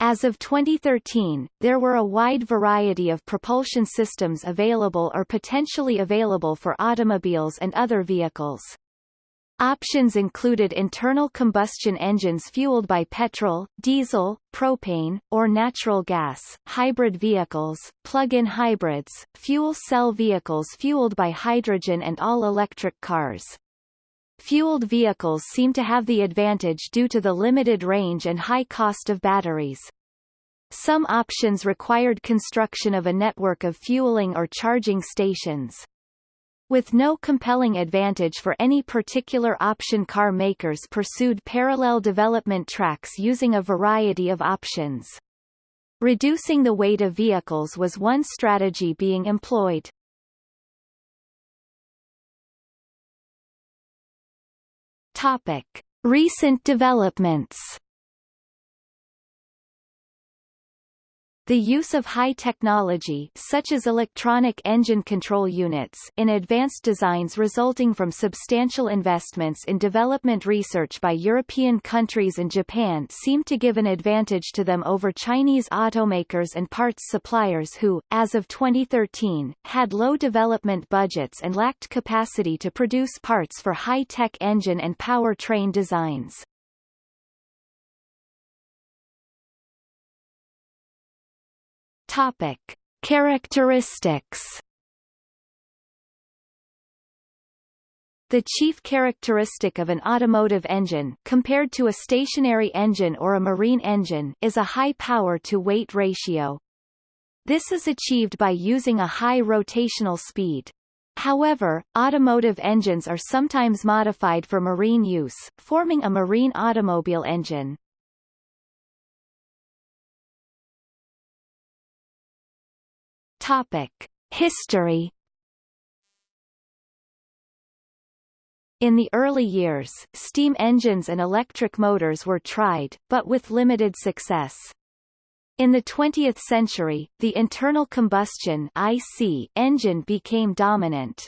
As of 2013, there were a wide variety of propulsion systems available or potentially available for automobiles and other vehicles. Options included internal combustion engines fueled by petrol, diesel, propane, or natural gas, hybrid vehicles, plug-in hybrids, fuel cell vehicles fueled by hydrogen and all-electric cars. Fueled vehicles seem to have the advantage due to the limited range and high cost of batteries. Some options required construction of a network of fueling or charging stations. With no compelling advantage for any particular option car makers pursued parallel development tracks using a variety of options. Reducing the weight of vehicles was one strategy being employed. Topic. Recent developments The use of high technology such as electronic engine control units in advanced designs resulting from substantial investments in development research by European countries and Japan seem to give an advantage to them over Chinese automakers and parts suppliers who, as of 2013, had low development budgets and lacked capacity to produce parts for high-tech engine and powertrain designs. Topic. Characteristics The chief characteristic of an automotive engine compared to a stationary engine or a marine engine is a high power-to-weight ratio. This is achieved by using a high rotational speed. However, automotive engines are sometimes modified for marine use, forming a marine automobile engine. Topic: History In the early years, steam engines and electric motors were tried, but with limited success. In the 20th century, the internal combustion IC engine became dominant.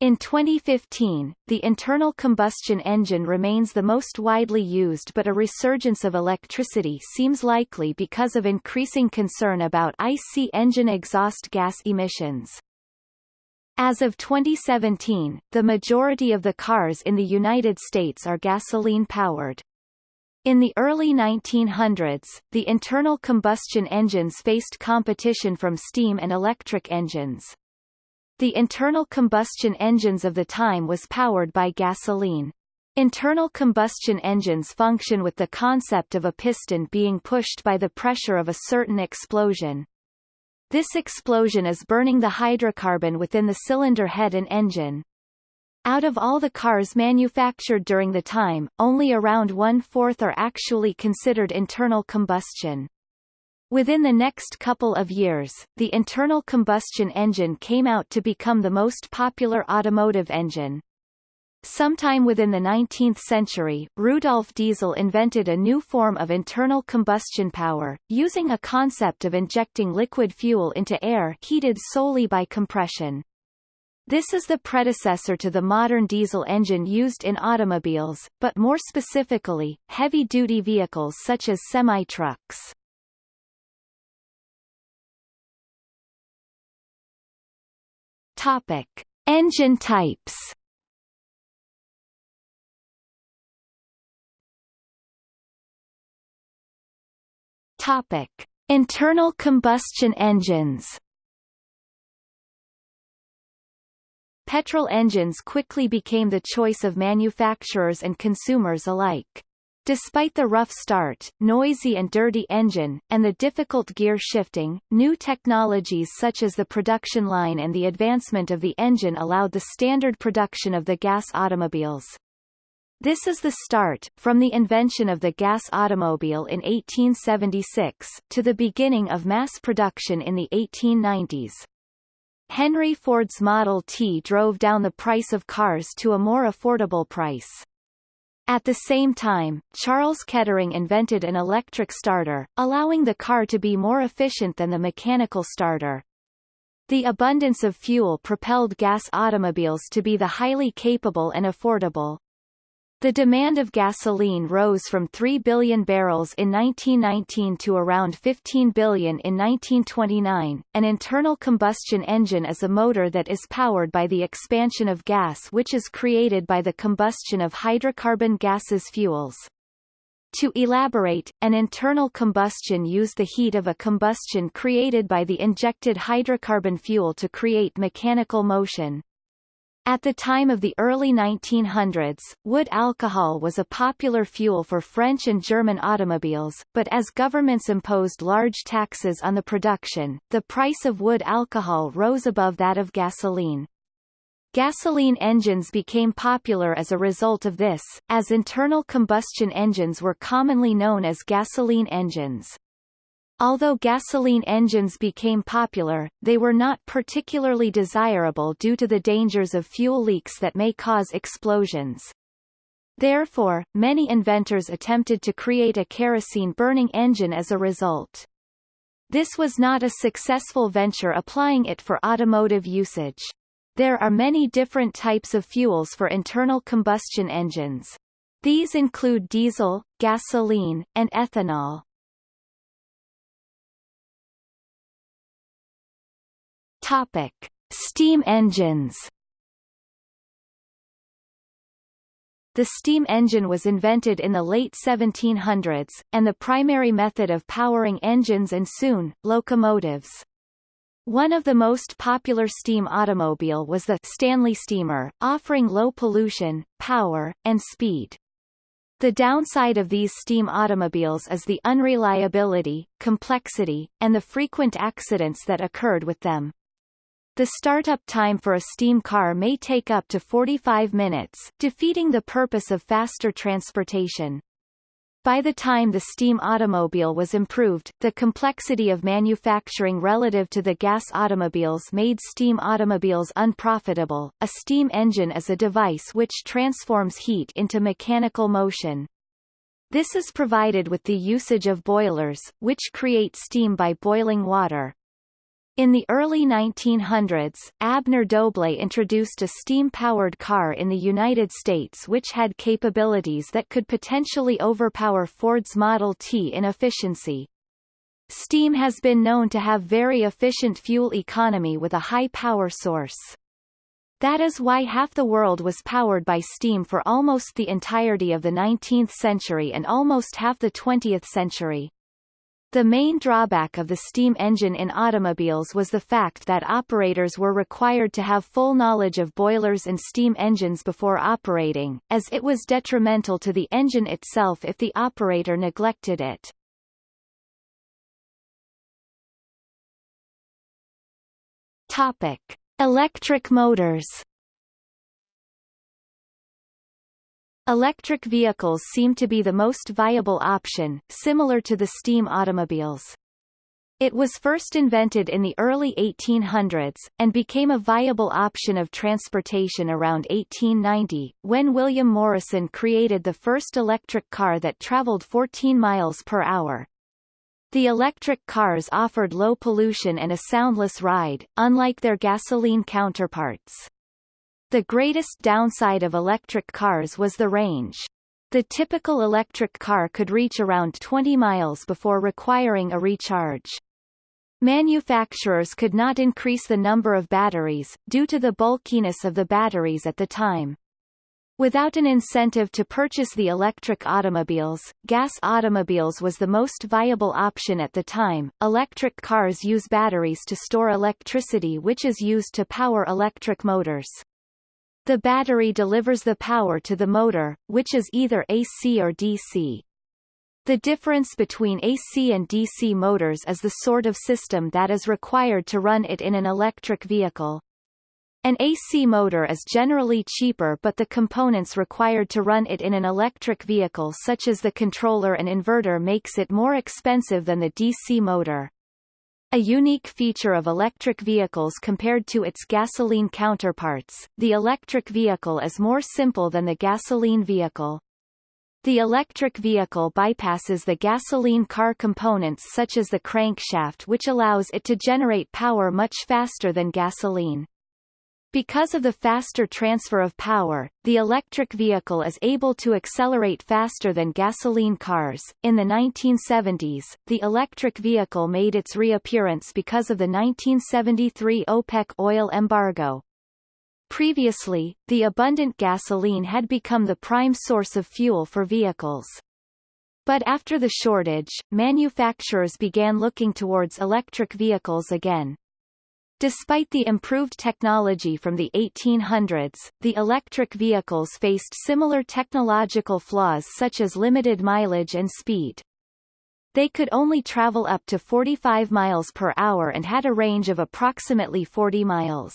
In 2015, the internal combustion engine remains the most widely used but a resurgence of electricity seems likely because of increasing concern about IC engine exhaust gas emissions. As of 2017, the majority of the cars in the United States are gasoline-powered. In the early 1900s, the internal combustion engines faced competition from steam and electric engines. The internal combustion engines of the time was powered by gasoline. Internal combustion engines function with the concept of a piston being pushed by the pressure of a certain explosion. This explosion is burning the hydrocarbon within the cylinder head and engine. Out of all the cars manufactured during the time, only around one-fourth are actually considered internal combustion. Within the next couple of years, the internal combustion engine came out to become the most popular automotive engine. Sometime within the 19th century, Rudolf Diesel invented a new form of internal combustion power, using a concept of injecting liquid fuel into air heated solely by compression. This is the predecessor to the modern diesel engine used in automobiles, but more specifically, heavy-duty vehicles such as semi-trucks. Topic: Engine types. Topic: Internal combustion engines. Petrol engines quickly became the choice of manufacturers and consumers alike. Despite the rough start, noisy and dirty engine, and the difficult gear shifting, new technologies such as the production line and the advancement of the engine allowed the standard production of the gas automobiles. This is the start, from the invention of the gas automobile in 1876, to the beginning of mass production in the 1890s. Henry Ford's Model T drove down the price of cars to a more affordable price. At the same time, Charles Kettering invented an electric starter, allowing the car to be more efficient than the mechanical starter. The abundance of fuel propelled gas automobiles to be the highly capable and affordable. The demand of gasoline rose from 3 billion barrels in 1919 to around 15 billion in 1929. An internal combustion engine is a motor that is powered by the expansion of gas which is created by the combustion of hydrocarbon gases fuels. To elaborate, an internal combustion use the heat of a combustion created by the injected hydrocarbon fuel to create mechanical motion. At the time of the early 1900s, wood alcohol was a popular fuel for French and German automobiles, but as governments imposed large taxes on the production, the price of wood alcohol rose above that of gasoline. Gasoline engines became popular as a result of this, as internal combustion engines were commonly known as gasoline engines. Although gasoline engines became popular, they were not particularly desirable due to the dangers of fuel leaks that may cause explosions. Therefore, many inventors attempted to create a kerosene-burning engine as a result. This was not a successful venture applying it for automotive usage. There are many different types of fuels for internal combustion engines. These include diesel, gasoline, and ethanol. Topic: Steam engines. The steam engine was invented in the late 1700s, and the primary method of powering engines and soon, locomotives. One of the most popular steam automobile was the Stanley Steamer, offering low pollution, power, and speed. The downside of these steam automobiles is the unreliability, complexity, and the frequent accidents that occurred with them. The startup time for a steam car may take up to 45 minutes, defeating the purpose of faster transportation. By the time the steam automobile was improved, the complexity of manufacturing relative to the gas automobiles made steam automobiles unprofitable. A steam engine is a device which transforms heat into mechanical motion. This is provided with the usage of boilers, which create steam by boiling water. In the early 1900s, Abner Doble introduced a steam-powered car in the United States which had capabilities that could potentially overpower Ford's Model T in efficiency. Steam has been known to have very efficient fuel economy with a high power source. That is why half the world was powered by steam for almost the entirety of the 19th century and almost half the 20th century. The main drawback of the steam engine in automobiles was the fact that operators were required to have full knowledge of boilers and steam engines before operating, as it was detrimental to the engine itself if the operator neglected it. Topic. Electric motors Electric vehicles seem to be the most viable option, similar to the steam automobiles. It was first invented in the early 1800s, and became a viable option of transportation around 1890, when William Morrison created the first electric car that traveled 14 miles per hour. The electric cars offered low pollution and a soundless ride, unlike their gasoline counterparts. The greatest downside of electric cars was the range. The typical electric car could reach around 20 miles before requiring a recharge. Manufacturers could not increase the number of batteries, due to the bulkiness of the batteries at the time. Without an incentive to purchase the electric automobiles, gas automobiles was the most viable option at the time. Electric cars use batteries to store electricity which is used to power electric motors. The battery delivers the power to the motor, which is either AC or DC. The difference between AC and DC motors is the sort of system that is required to run it in an electric vehicle. An AC motor is generally cheaper but the components required to run it in an electric vehicle such as the controller and inverter makes it more expensive than the DC motor. A unique feature of electric vehicles compared to its gasoline counterparts, the electric vehicle is more simple than the gasoline vehicle. The electric vehicle bypasses the gasoline car components such as the crankshaft which allows it to generate power much faster than gasoline. Because of the faster transfer of power, the electric vehicle is able to accelerate faster than gasoline cars. In the 1970s, the electric vehicle made its reappearance because of the 1973 OPEC oil embargo. Previously, the abundant gasoline had become the prime source of fuel for vehicles. But after the shortage, manufacturers began looking towards electric vehicles again. Despite the improved technology from the 1800s, the electric vehicles faced similar technological flaws such as limited mileage and speed. They could only travel up to 45 miles per hour and had a range of approximately 40 miles.